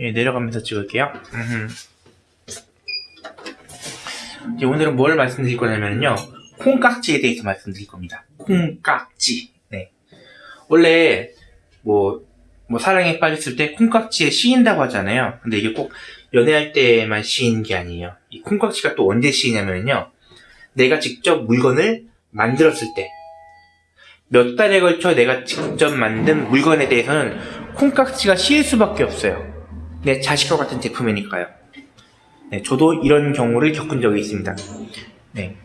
예, 내려가면서 찍을게요. 이제 오늘은 뭘 말씀드릴 거냐면요. 콩깍지에 대해서 말씀드릴 겁니다. 콩깍지. 네. 원래, 뭐, 뭐, 사랑에 빠졌을 때 콩깍지에 씌인다고 하잖아요. 근데 이게 꼭 연애할 때만 씌이는 게 아니에요. 이 콩깍지가 또 언제 씌이냐면요. 내가 직접 물건을 만들었을 때. 몇 달에 걸쳐 내가 직접 만든 물건에 대해서는 콩깍지가 씌일 수밖에 없어요. 내 자식과 같은 제품이니까요. 네, 저도 이런 경우를 겪은 적이 있습니다. 네.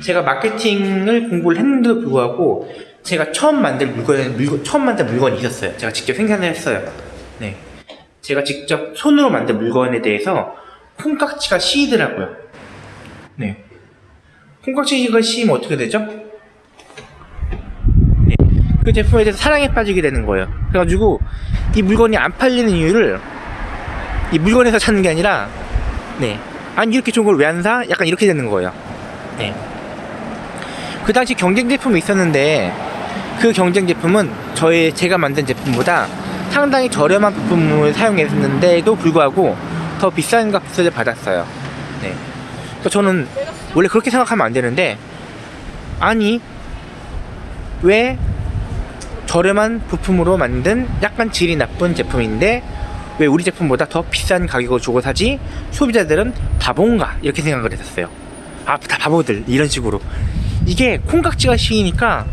제가 마케팅을 공부를 했는데도 불구하고 제가 처음 만든 물건, 물건 처음 만든 물건이 있었어요. 제가 직접 생산을 했어요. 네. 제가 직접 손으로 만든 물건에 대해서 콩깍지가 씌이더라고요. 네. 콩깍지가 씌이면 어떻게 되죠? 네. 그 제품에 대해서 사랑에 빠지게 되는 거예요. 그래가지고 이 물건이 안 팔리는 이유를 이 물건에서 찾는 게 아니라 네. 아니 이렇게 좋은 걸 왜 안 사? 약간 이렇게 되는 거예요. 네. 그 당시 경쟁 제품이 있었는데 그 경쟁 제품은 저의 제가 만든 제품보다 상당히 저렴한 부품을 사용했는데도 불구하고 더 비싼 값을 받았어요. 네. 그러니까 저는 원래 그렇게 생각하면 안 되는데 아니 왜 저렴한 부품으로 만든 약간 질이 나쁜 제품인데 왜 우리 제품보다 더 비싼 가격을 주고 사지? 소비자들은 바본가? 이렇게 생각을 했었어요. 아, 다 바보들. 이런 식으로. 이게 콩깍지가 씌이니까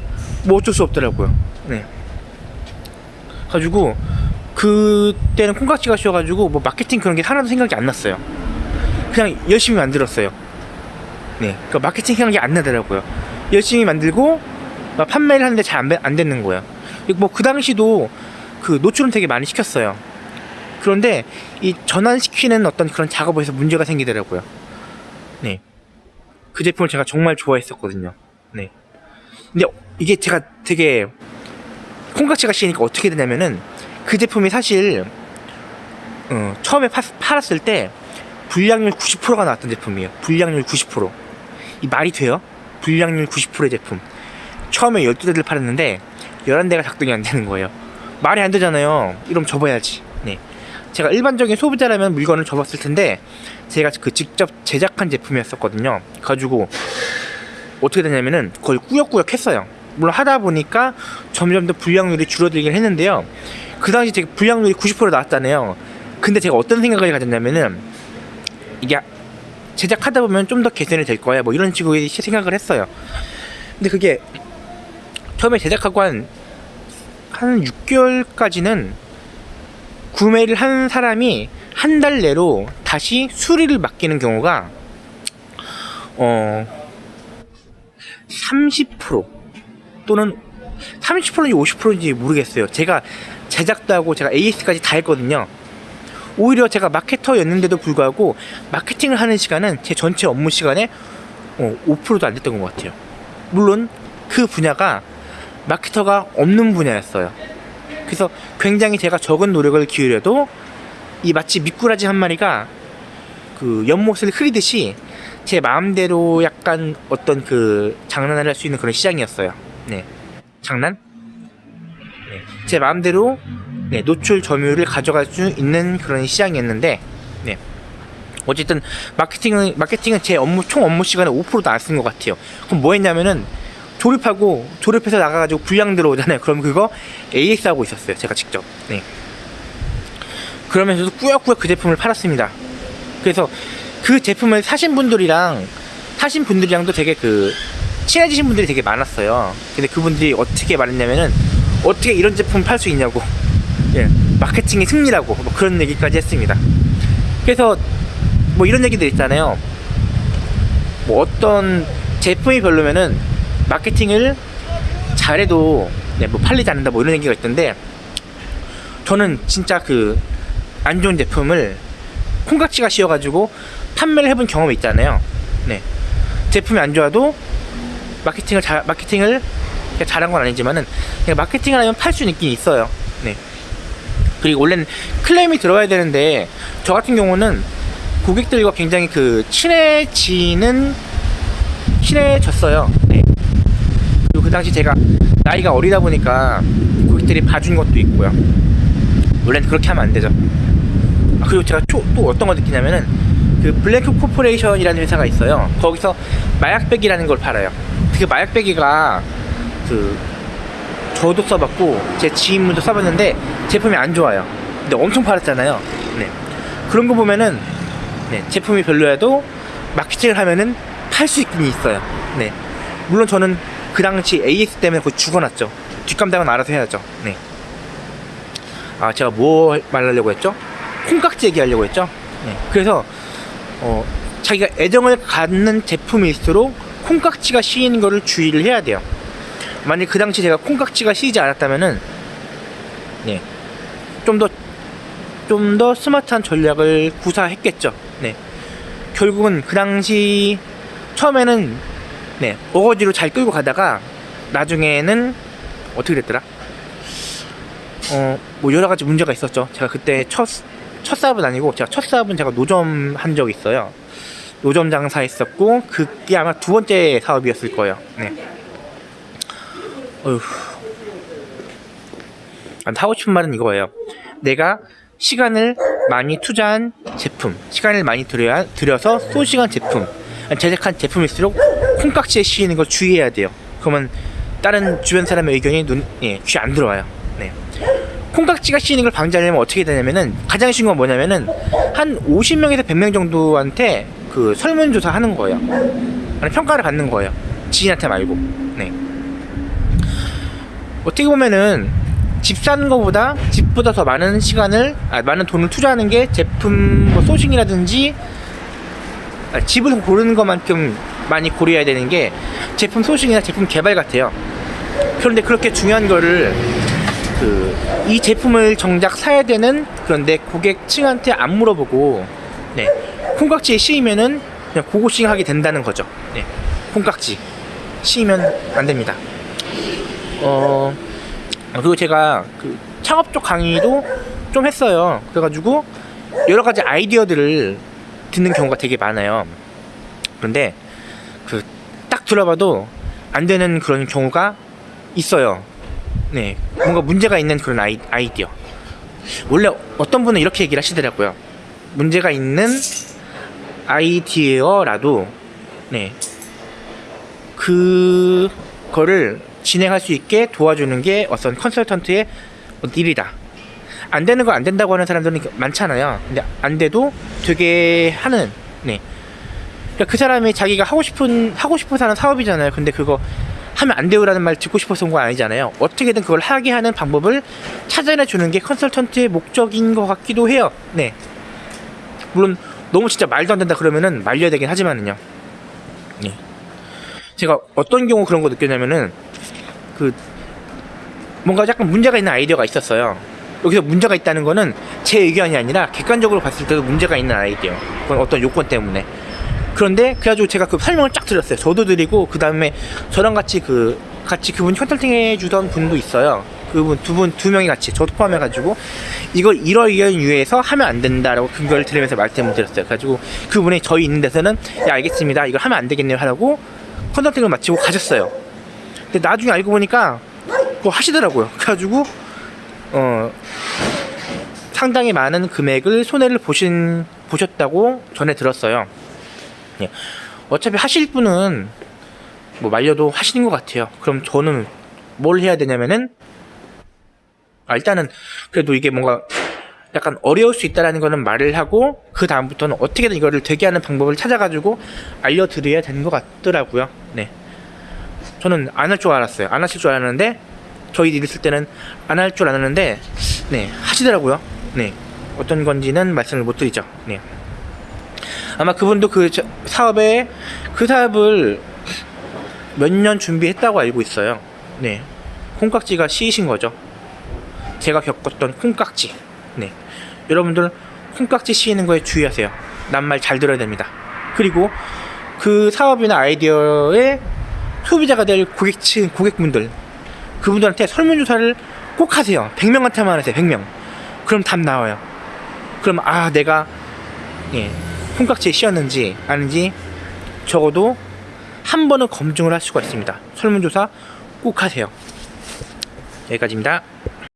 뭐 어쩔 수 없더라고요. 네. 가지고 그때는 콩깍지가 씌워가지고 뭐 마케팅 그런 게 하나도 생각이 안 났어요. 그냥 열심히 만들었어요. 네. 그 마케팅 생각이 안 나더라고요. 열심히 만들고 막 판매를 하는데 잘 안 되는 거예요. 뭐 그 당시도 그 노출은 되게 많이 시켰어요. 그런데 이 전환시키는 어떤 그런 작업에서 문제가 생기더라고요. 네. 그 제품을 제가 정말 좋아했었거든요. 네. 근데 이게 제가 되게 콩깍지가 씌니까 어떻게 되냐면은 그 제품이 사실 어, 처음에 파, 팔았을 때 불량률 90%가 나왔던 제품이에요. 불량률 90%. 이 말이 돼요? 불량률 90%의 제품. 처음에 12대를 팔았는데 11대가 작동이 안 되는 거예요. 말이 안 되잖아요. 이러면 접어야지. 네. 제가 일반적인 소비자라면 물건을 접었을 텐데 제가 그 직접 제작한 제품이었었거든요 가지고 어떻게 되냐면은 거의 꾸역꾸역 했어요 물론 하다 보니까 점점 더 불량률이 줄어들긴 했는데요 그 당시 제가 불량률이 90% 나왔잖아요 근데 제가 어떤 생각을 가졌냐면은 이게 제작하다 보면 좀 더 개선이 될 거야 뭐 이런 식으로 생각을 했어요 근데 그게 처음에 제작하고 한 한 6개월까지는 구매를 한 사람이 한 달 내로 다시 수리를 맡기는 경우가 어 30% 또는 30%인지 50%인지 모르겠어요. 제가 제작도 하고 제가 AS까지 다 했거든요. 오히려 제가 마케터였는데도 불구하고 마케팅을 하는 시간은 제 전체 업무 시간에 어, 5%도 안 됐던 것 같아요. 물론 그 분야가 마케터가 없는 분야였어요. 그래서 굉장히 제가 적은 노력을 기울여도 이 마치 미꾸라지 한 마리가 그 연못을 흐리듯이 제 마음대로 약간 어떤 그 장난을 할 수 있는 그런 시장이었어요. 네. 장난? 네. 제 마음대로 네, 노출 점유율을 가져갈 수 있는 그런 시장이었는데 네. 어쨌든 마케팅은 마케팅은 제 업무 총 업무 시간에 5%도 안 쓴 것 같아요. 그럼 뭐 했냐면은 조립하고 조립해서 나가가지고 불량 들어오잖아요. 그럼 그거 AS 하고 있었어요. 제가 직접. 네. 그러면서도 꾸역꾸역 그 제품을 팔았습니다. 그래서 그 제품을 사신 분들이랑 사신 분들이랑도 되게 그 친해지신 분들이 되게 많았어요. 근데 그분들이 어떻게 말했냐면은 어떻게 이런 제품 팔 수 있냐고. 예. 마케팅의 승리라고 뭐 그런 얘기까지 했습니다. 그래서 뭐 이런 얘기들 있잖아요. 뭐 어떤 제품이 별로면은 마케팅을 잘해도 네, 뭐 팔리지 않는다 뭐 이런 얘기가 있던데 저는 진짜 그 안 좋은 제품을 콩깍지가 씌워가지고 판매를 해본 경험이 있잖아요. 네. 제품이 안 좋아도 마케팅을 잘 마케팅을 잘한 건 아니지만은 그냥 마케팅을 하면 팔 수는 있긴 있어요. 네. 그리고 원래는 클레임이 들어가야 되는데 저 같은 경우는 고객들과 굉장히 그 친해지는 친해졌어요. 그 당시 제가 나이가 어리다 보니까 고객들이 봐준 것도 있고요. 원래는 그렇게 하면 안 되죠. 아, 그리고 제가 초- 또 어떤 거 느끼냐면은 그 블랭크 코퍼레이션이라는 회사가 있어요. 거기서 마약베개라는 걸 팔아요. 그 마약베개가 그 저도 써봤고 제 지인분도 써봤는데 제품이 안 좋아요. 근데 엄청 팔았잖아요. 네. 그런 거 보면은 네, 제품이 별로여도 마케팅을 하면은 팔 수 있긴 있어요. 네. 물론 저는 그 당시 AS 때문에 거의 죽어났죠. 뒷감당은 알아서 해야죠. 네. 아 제가 뭐 말하려고 했죠? 콩깍지 얘기하려고 했죠. 네. 그래서 어, 자기가 애정을 갖는 제품일수록 콩깍지가 씌이는 거를 주의를 해야 돼요. 만약 그 당시 제가 콩깍지가 씌이지 않았다면은 네. 좀더 좀 더 스마트한 전략을 구사했겠죠. 네. 결국은 그 당시 처음에는 네, 어거지로 잘 끌고 가다가 나중에는 어떻게 됐더라? 어, 뭐 여러 가지 문제가 있었죠. 제가 그때 첫, 첫 사업은 아니고, 제가 첫 사업은 제가 노점 한 적이 있어요. 노점 장사 했었고, 그게 아마 두 번째 사업이었을 거예요. 네. 어휴. 아, 하고 싶은 말은 이거예요. 내가 시간을 많이 투자한 제품, 시간을 많이 들여야, 들여서 소시간 제품, 제작한 제품일수록 콩깍지에 씌이는 걸 주의해야 돼요. 그러면 다른 주변 사람의 의견이 눈, 예, 귀에 안 들어와요. 네. 콩깍지가 씌이는 걸 방지하려면 어떻게 되냐면은 가장 쉬운 건 뭐냐면은 한 50명에서 100명 정도한테 그 설문조사 하는 거예요. 평가를 받는 거예요. 지인한테 말고. 네. 어떻게 보면은 집 사는 것보다 집보다 더 많은 시간을 아, 많은 돈을 투자하는 게 제품 뭐 소싱이라든지 아, 집을 고르는 것만큼 많이 고려해야 되는 게 제품 소싱이나 제품 개발 같아요. 그런데 그렇게 중요한 거를 그 이 제품을 정작 사야 되는 그런데 고객층한테 안 물어보고 네 콩깍지에 씌이면은 그냥 고고싱 하게 된다는 거죠. 네 콩깍지 씌이면 안 됩니다. 어 그리고 제가 그 창업 쪽 강의도 좀 했어요. 그래가지고 여러 가지 아이디어들을 듣는 경우가 되게 많아요. 그런데 그 딱 들어봐도 안 되는 그런 경우가 있어요. 네, 뭔가 문제가 있는 그런 아이, 아이디어. 원래 어떤 분은 이렇게 얘기를 하시더라고요. 문제가 있는 아이디어라도, 네, 그거를 진행할 수 있게 도와주는 게 어떤 컨설턴트의 일이다. 안 되는 거 안 된다고 하는 사람들은 많잖아요. 근데 안 돼도 되게 하는, 네. 그러니까 그 사람이 자기가 하고 싶은 하고 싶어서 하는 사업이잖아요. 근데 그거 하면 안 돼요라는 말 듣고 싶어서 온거 아니잖아요. 어떻게든 그걸 하게 하는 방법을 찾아내 주는 게 컨설턴트의 목적인 것 같기도 해요. 네. 물론 너무 진짜 말도 안 된다 그러면은 말려야 되긴 하지만은요. 네. 제가 어떤 경우 그런 거 느꼈냐면은 그 뭔가 약간 문제가 있는 아이디어가 있었어요. 여기서 문제가 있다는 거는 제 의견이 아니라 객관적으로 봤을 때도 문제가 있는 아이디어. 그건 어떤 요건 때문에. 그런데 그래가지고 제가 그 설명을 쫙 드렸어요. 저도 드리고 그 다음에 저랑 같이 그 같이 그분 컨설팅 해주던 분도 있어요. 그분 두 분 두 명이 같이 저도 포함해가지고 이걸 이러이런 이유에서 하면 안 된다라고 근거를 들으면서 말씀을 드렸어요. 그래가지고 그분이 저희 있는 데서는 야 알겠습니다. 이걸 하면 안 되겠네요 하라고 컨설팅을 마치고 가셨어요. 근데 나중에 알고 보니까 그거 하시더라고요. 그래가지고 어 상당히 많은 금액을 손해를 보신 보셨다고 전에 들었어요. 예. 어차피 하실 분은 뭐 말려도 하시는 것 같아요. 그럼 저는 뭘 해야 되냐면은 아, 일단은 그래도 이게 뭔가 약간 어려울 수 있다라는 거는 말을 하고 그 다음부터는 어떻게든 이거를 되게 하는 방법을 찾아가지고 알려드려야 되는 것 같더라고요. 네. 저는 안 할 줄 알았어요. 안 하실 줄 알았는데 저희 일 있을 때는 안 할 줄 알았는데 네 하시더라고요. 네. 어떤 건지는 말씀을 못 드리죠. 네. 아마 그분도 그 저- 사업에 그 사업을 몇 년 준비했다고 알고 있어요. 네. 콩깍지가 씌이신 거죠. 제가 겪었던 콩깍지. 네. 여러분들 콩깍지 씌이는 거에 주의하세요. 난말잘 들어야 됩니다. 그리고 그 사업이나 아이디어의 소비자가 될 고객층, 고객분들. 그분들한테 설문조사를 꼭 하세요. 100명한테만 하세요. 100명. 그럼 답 나와요. 그럼 아, 내가 예, 콩깍지에 씌었는지 아닌지 적어도 한 번은 검증을 할 수가 있습니다. 설문조사 꼭 하세요. 여기까지입니다.